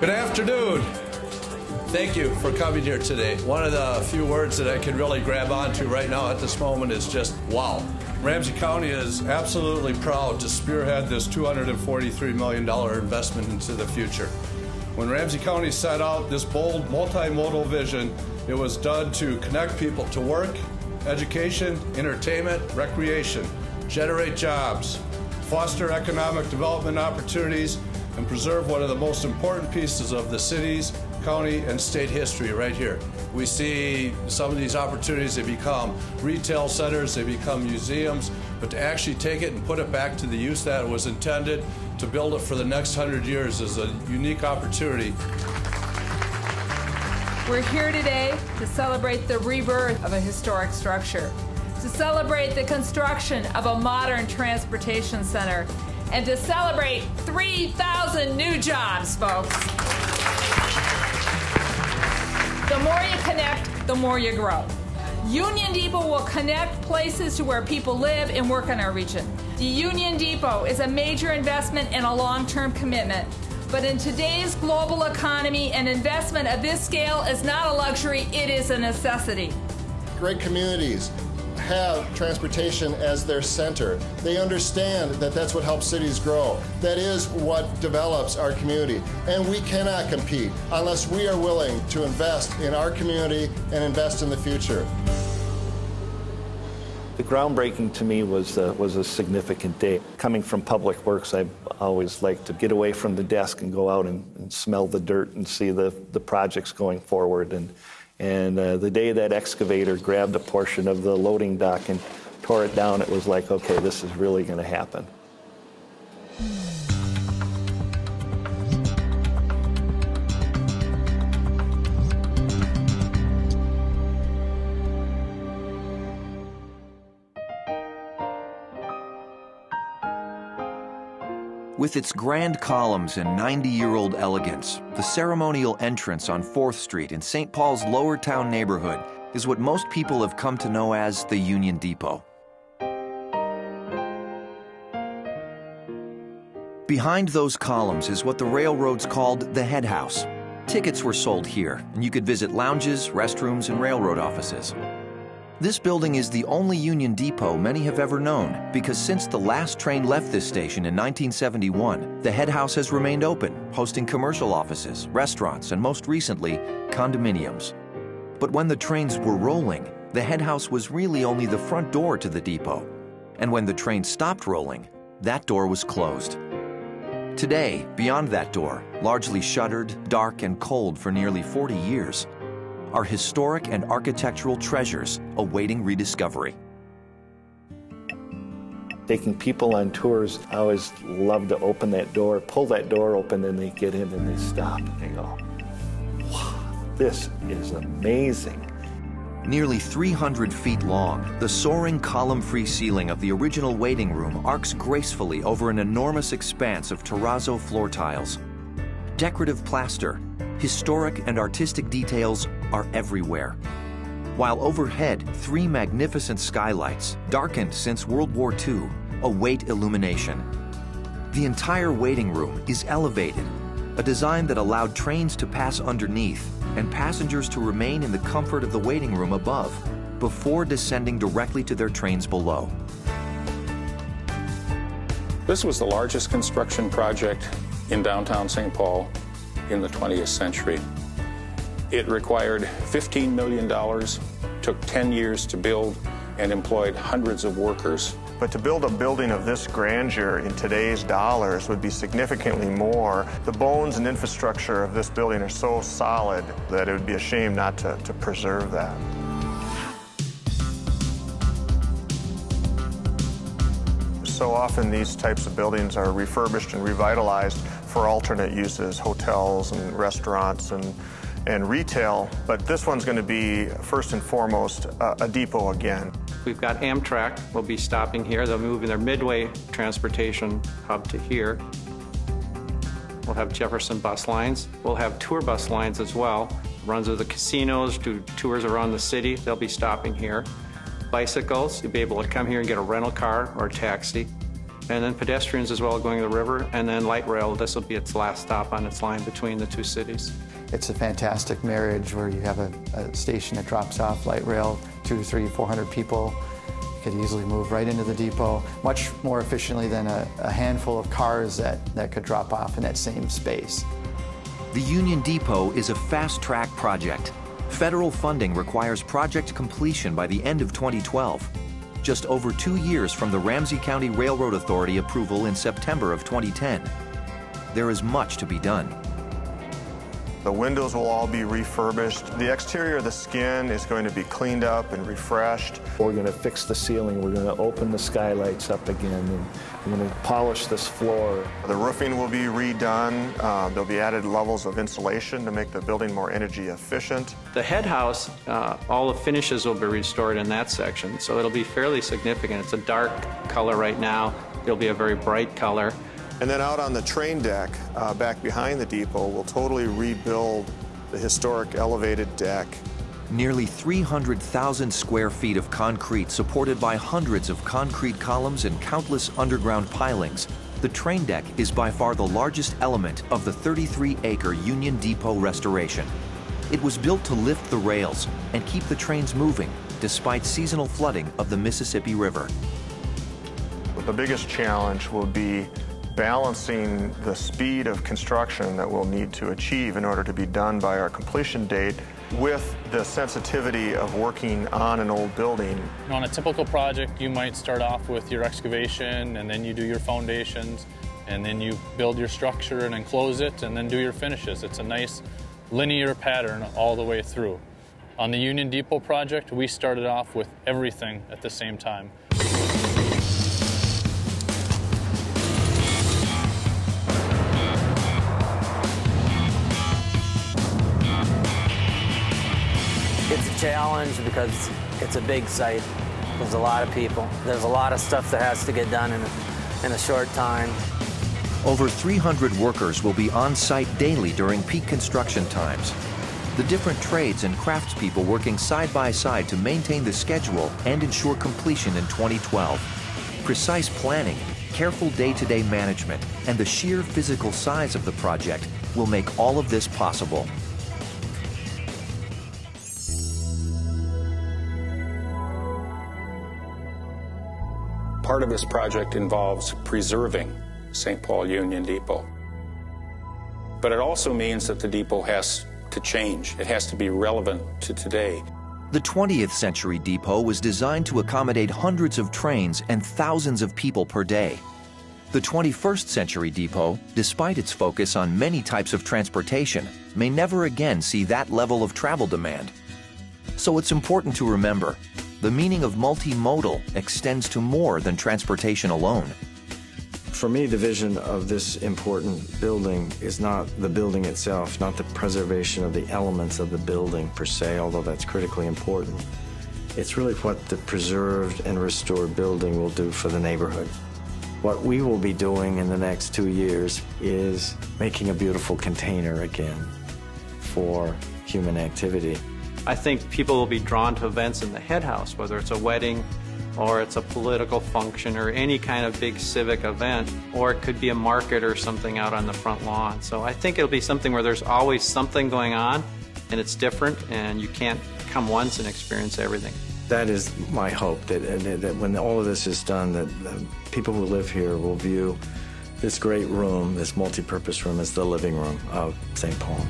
Good afternoon. Thank you for coming here today. One of the few words that I can really grab onto right now at this moment is just wow. Ramsey County is absolutely proud to spearhead this $243 million investment into the future. When Ramsey County set out this bold multimodal vision, it was done to connect people to work, education, entertainment, recreation, generate jobs, foster economic development opportunities, and preserve one of the most important pieces of the city's, county, and state history right here. We see some of these opportunities, they become retail centers, they become museums, but to actually take it and put it back to the use that it was intended, to build it for the next hundred years is a unique opportunity. We're here today to celebrate the rebirth of a historic structure, to celebrate the construction of a modern transportation center, and to celebrate 3,000 new jobs, folks. The more you connect, the more you grow. Union Depot will connect places to where people live and work in our region. The Union Depot is a major investment and a long term commitment. But in today's global economy, an investment of this scale is not a luxury, it is a necessity. Great communities have transportation as their center. They understand that that's what helps cities grow. That is what develops our community. And we cannot compete unless we are willing to invest in our community and invest in the future. The groundbreaking to me was, uh, was a significant day. Coming from Public Works, I always like to get away from the desk and go out and, and smell the dirt and see the, the projects going forward. And, and uh, the day that excavator grabbed a portion of the loading dock and tore it down, it was like, okay, this is really going to happen. With its grand columns and 90 year old elegance, the ceremonial entrance on 4th Street in St. Paul's Lower Town neighborhood is what most people have come to know as the Union Depot. Behind those columns is what the railroads called the head house. Tickets were sold here, and you could visit lounges, restrooms, and railroad offices. This building is the only Union Depot many have ever known because since the last train left this station in 1971, the head house has remained open, hosting commercial offices, restaurants, and most recently, condominiums. But when the trains were rolling, the head house was really only the front door to the depot. And when the train stopped rolling, that door was closed. Today, beyond that door, largely shuttered, dark, and cold for nearly 40 years, are historic and architectural treasures awaiting rediscovery. Taking people on tours, I always love to open that door, pull that door open, and they get in and they stop and they go, wow, this is amazing. Nearly 300 feet long, the soaring column-free ceiling of the original waiting room arcs gracefully over an enormous expanse of terrazzo floor tiles. Decorative plaster, historic and artistic details are everywhere. While overhead, three magnificent skylights, darkened since World War II, await illumination. The entire waiting room is elevated, a design that allowed trains to pass underneath and passengers to remain in the comfort of the waiting room above before descending directly to their trains below. This was the largest construction project in downtown St. Paul in the 20th century. It required $15 million, took 10 years to build, and employed hundreds of workers. But to build a building of this grandeur in today's dollars would be significantly more. The bones and infrastructure of this building are so solid that it would be a shame not to, to preserve that. So often these types of buildings are refurbished and revitalized for alternate uses, hotels and restaurants and and retail, but this one's going to be first and foremost uh, a depot again. We've got Amtrak will be stopping here. They'll be moving their midway transportation hub to here. We'll have Jefferson bus lines. We'll have tour bus lines as well. Runs of the casinos, do tours around the city. They'll be stopping here. Bicycles, you'll be able to come here and get a rental car or a taxi. And then pedestrians as well going to the river, and then light rail. This will be its last stop on its line between the two cities. It's a fantastic marriage where you have a, a station that drops off light rail, two, three, four hundred people. Could easily move right into the depot, much more efficiently than a, a handful of cars that, that could drop off in that same space. The Union Depot is a fast-track project. Federal funding requires project completion by the end of 2012, just over two years from the Ramsey County Railroad Authority approval in September of 2010. There is much to be done. The windows will all be refurbished. The exterior of the skin is going to be cleaned up and refreshed. We're going to fix the ceiling. We're going to open the skylights up again. And we're going to polish this floor. The roofing will be redone. Uh, there'll be added levels of insulation to make the building more energy efficient. The head house, uh, all the finishes will be restored in that section, so it'll be fairly significant. It's a dark color right now. It'll be a very bright color. And then out on the train deck, uh, back behind the depot, we'll totally rebuild the historic elevated deck. Nearly 300,000 square feet of concrete supported by hundreds of concrete columns and countless underground pilings. The train deck is by far the largest element of the 33-acre Union Depot restoration. It was built to lift the rails and keep the trains moving despite seasonal flooding of the Mississippi River. The biggest challenge will be balancing the speed of construction that we'll need to achieve in order to be done by our completion date with the sensitivity of working on an old building. On a typical project, you might start off with your excavation and then you do your foundations and then you build your structure and enclose it and then do your finishes. It's a nice linear pattern all the way through. On the Union Depot project, we started off with everything at the same time. Challenge because it's a big site. There's a lot of people. There's a lot of stuff that has to get done in a, in a short time. Over 300 workers will be on site daily during peak construction times. The different trades and craftspeople working side by side to maintain the schedule and ensure completion in 2012. Precise planning, careful day-to-day management, and the sheer physical size of the project will make all of this possible. Part of this project involves preserving St. Paul Union Depot. But it also means that the depot has to change. It has to be relevant to today. The 20th century depot was designed to accommodate hundreds of trains and thousands of people per day. The 21st century depot, despite its focus on many types of transportation, may never again see that level of travel demand. So it's important to remember, the meaning of multimodal extends to more than transportation alone. For me, the vision of this important building is not the building itself, not the preservation of the elements of the building per se, although that's critically important. It's really what the preserved and restored building will do for the neighborhood. What we will be doing in the next two years is making a beautiful container again for human activity. I think people will be drawn to events in the head house, whether it's a wedding or it's a political function or any kind of big civic event, or it could be a market or something out on the front lawn. So I think it'll be something where there's always something going on and it's different and you can't come once and experience everything. That is my hope that, that when all of this is done, that uh, people who live here will view this great room, this multi-purpose room, as the living room of St. Paul.